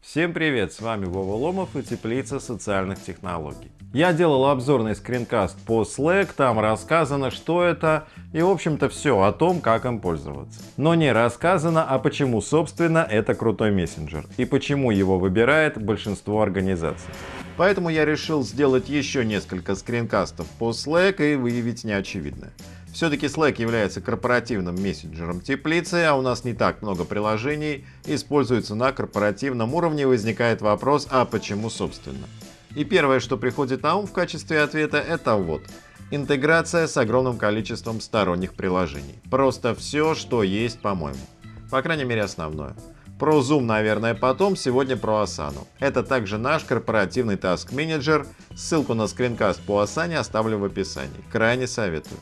Всем привет, с вами Вова Ломов и Теплица социальных технологий. Я делал обзорный скринкаст по Slack, там рассказано, что это и в общем-то все о том, как им пользоваться. Но не рассказано, а почему собственно это крутой мессенджер и почему его выбирает большинство организаций. Поэтому я решил сделать еще несколько скринкастов по Slack и выявить неочевидное. Все-таки Slack является корпоративным мессенджером теплицы, а у нас не так много приложений используется на корпоративном уровне, возникает вопрос, а почему собственно? И первое, что приходит на ум в качестве ответа, это вот. Интеграция с огромным количеством сторонних приложений. Просто все, что есть, по-моему. По крайней мере, основное. Про Zoom, наверное, потом, сегодня про Asana. Это также наш корпоративный Manager. Ссылку на скринкаст по Asana оставлю в описании. Крайне советую.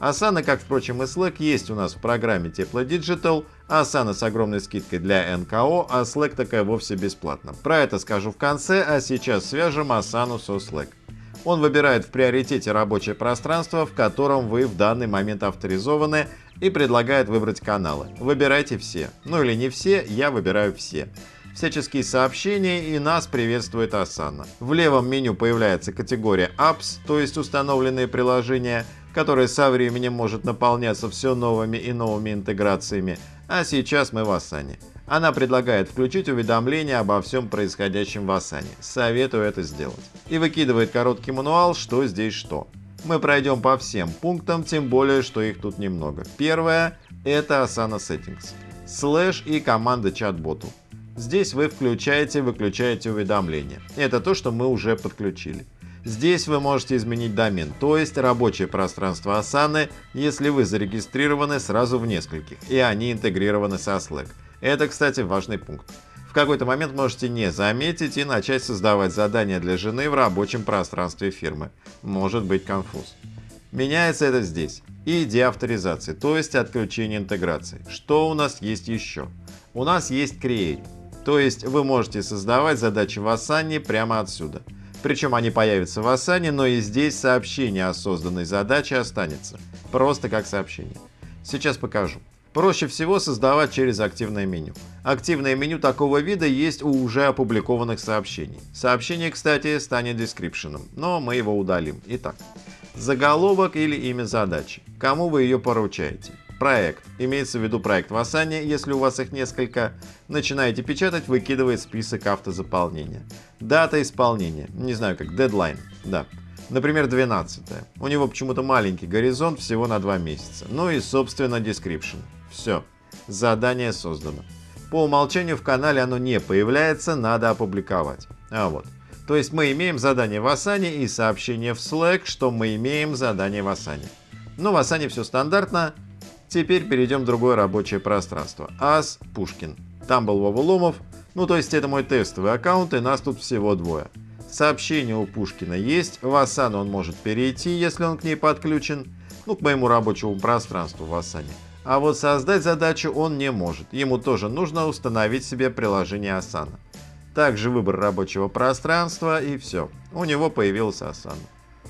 Asana, как впрочем и Slack, есть у нас в программе Тепло Digital, Asana с огромной скидкой для НКО, а Slack такая вовсе бесплатно. Про это скажу в конце, а сейчас свяжем Asana со Slack. Он выбирает в приоритете рабочее пространство, в котором вы в данный момент авторизованы и предлагает выбрать каналы. Выбирайте все. Ну или не все, я выбираю все всяческие сообщения и нас приветствует Asana. В левом меню появляется категория Apps, то есть установленные приложения, которая со временем может наполняться все новыми и новыми интеграциями, а сейчас мы в Asana. Она предлагает включить уведомления обо всем происходящем в Asana. Советую это сделать. И выкидывает короткий мануал, что здесь что. Мы пройдем по всем пунктам, тем более, что их тут немного. Первое – это Asana Settings. Слэш и команда чат-боту. Здесь вы включаете-выключаете уведомления. Это то, что мы уже подключили. Здесь вы можете изменить домен, то есть рабочее пространство Asana, если вы зарегистрированы сразу в нескольких, и они интегрированы со Slack. Это, кстати, важный пункт. В какой-то момент можете не заметить и начать создавать задания для жены в рабочем пространстве фирмы. Может быть конфуз. Меняется это здесь. И деавторизации, то есть отключение интеграции. Что у нас есть еще? У нас есть Create. То есть вы можете создавать задачи в Asana прямо отсюда. Причем они появятся в Asana, но и здесь сообщение о созданной задаче останется. Просто как сообщение. Сейчас покажу. Проще всего создавать через активное меню. Активное меню такого вида есть у уже опубликованных сообщений. Сообщение, кстати, станет description, но мы его удалим. Итак, заголовок или имя задачи. Кому вы ее поручаете? Проект. Имеется в виду проект в Asana, если у вас их несколько. Начинаете печатать, выкидывает список автозаполнения. Дата исполнения. Не знаю как, дедлайн. Да. Например, 12. У него почему-то маленький горизонт, всего на 2 месяца. Ну и, собственно, description. Все. Задание создано. По умолчанию в канале оно не появляется, надо опубликовать. А вот. То есть мы имеем задание в Asana и сообщение в Slack, что мы имеем задание в Asana. Но в Asana все стандартно, Теперь перейдем в другое рабочее пространство. Ас Пушкин. Там был Вова Ломов. Ну то есть это мой тестовый аккаунт и нас тут всего двое. Сообщение у Пушкина есть. В Asana он может перейти, если он к ней подключен. Ну к моему рабочему пространству в Asana. А вот создать задачу он не может. Ему тоже нужно установить себе приложение Asana. Также выбор рабочего пространства и все. У него появился Asana.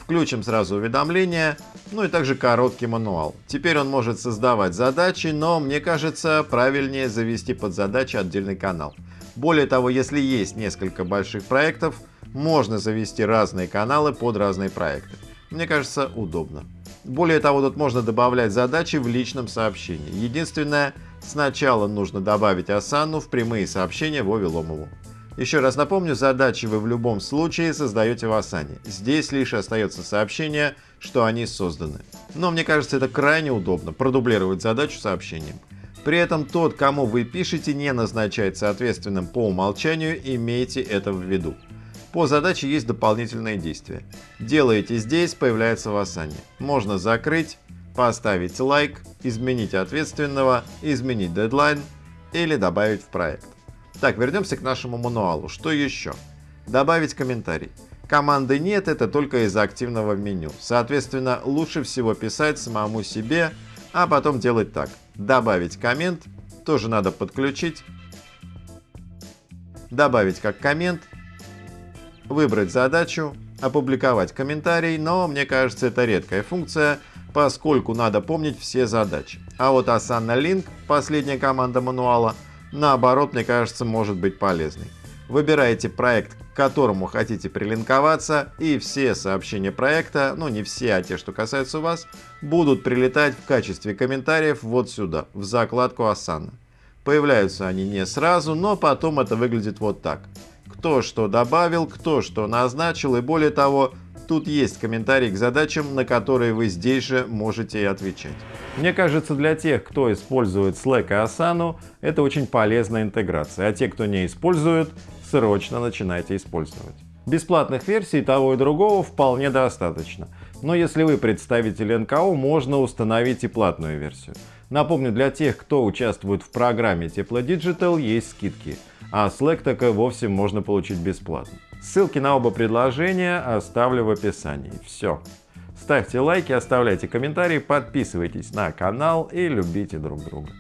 Включим сразу уведомления, ну и также короткий мануал. Теперь он может создавать задачи, но мне кажется правильнее завести под задачи отдельный канал. Более того, если есть несколько больших проектов, можно завести разные каналы под разные проекты. Мне кажется, удобно. Более того, тут можно добавлять задачи в личном сообщении. Единственное, сначала нужно добавить Асану в прямые сообщения Вове Ломову. Еще раз напомню, задачи вы в любом случае создаете в Asana. Здесь лишь остается сообщение, что они созданы. Но мне кажется, это крайне удобно, продублировать задачу сообщением. При этом тот, кому вы пишете, не назначается ответственным по умолчанию, имейте это в виду. По задаче есть дополнительные действия. Делаете здесь, появляется в Asana. Можно закрыть, поставить лайк, изменить ответственного, изменить дедлайн или добавить в проект. Так, вернемся к нашему мануалу. Что еще? Добавить комментарий. Команды нет, это только из активного меню. Соответственно, лучше всего писать самому себе, а потом делать так. Добавить коммент, тоже надо подключить. Добавить как коммент, выбрать задачу, опубликовать комментарий, но мне кажется это редкая функция, поскольку надо помнить все задачи. А вот Asana Link, последняя команда мануала, наоборот, мне кажется, может быть полезной. Выбираете проект, к которому хотите прилинковаться, и все сообщения проекта, ну не все, а те, что касаются вас, будут прилетать в качестве комментариев вот сюда, в закладку Asana. Появляются они не сразу, но потом это выглядит вот так. Кто что добавил, кто что назначил и более того, Тут есть комментарий к задачам, на которые вы здесь же можете и отвечать. Мне кажется, для тех, кто использует Slack и Asana, это очень полезная интеграция, а те, кто не использует, срочно начинайте использовать. Бесплатных версий того и другого вполне достаточно. Но если вы представитель НКО, можно установить и платную версию. Напомню, для тех, кто участвует в программе Тепло Digital, есть скидки, а Slack так и вовсе можно получить бесплатно. Ссылки на оба предложения оставлю в описании. Все. Ставьте лайки, оставляйте комментарии, подписывайтесь на канал и любите друг друга.